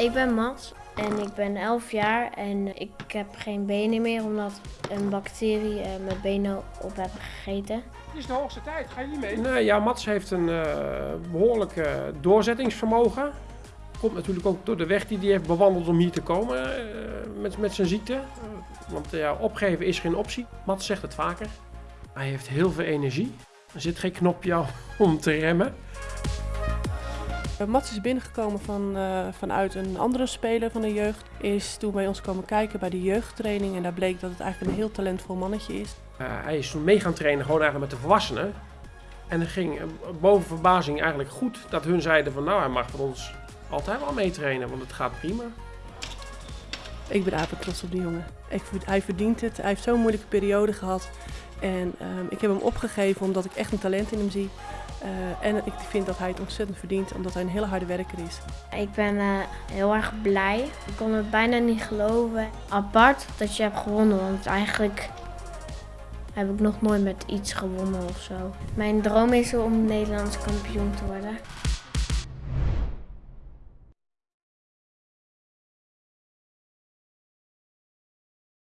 Ik ben Mats en ik ben 11 jaar en ik heb geen benen meer omdat een bacterie eh, mijn benen op heeft gegeten. Het is de hoogste tijd, ga je niet mee? Nee, ja, Mats heeft een uh, behoorlijk uh, doorzettingsvermogen. Komt natuurlijk ook door de weg die hij heeft bewandeld om hier te komen uh, met, met zijn ziekte. want ja, opgeven is geen optie. Mats zegt het vaker. Hij heeft heel veel energie. Er zit geen knopje om te remmen. Mats is binnengekomen van, uh, vanuit een andere speler van de jeugd. Is toen bij ons komen kijken bij de jeugdtraining. En daar bleek dat het eigenlijk een heel talentvol mannetje is. Uh, hij is toen mee gaan trainen gewoon eigenlijk met de volwassenen. En het ging boven verbazing eigenlijk goed dat hun zeiden van nou hij mag van ons altijd wel meetrainen, want het gaat prima. Ik ben trots op die jongen. Ik, hij verdient het. Hij heeft zo'n moeilijke periode gehad. En ik heb hem opgegeven omdat ik echt een talent in hem zie. Uh, en ik vind dat hij het ontzettend verdient, omdat hij een hele harde werker is. Ik ben uh, heel erg blij. Ik kon het bijna niet geloven. Apart dat je hebt gewonnen, want eigenlijk heb ik nog nooit met iets gewonnen of zo. Mijn droom is om Nederlands kampioen te worden.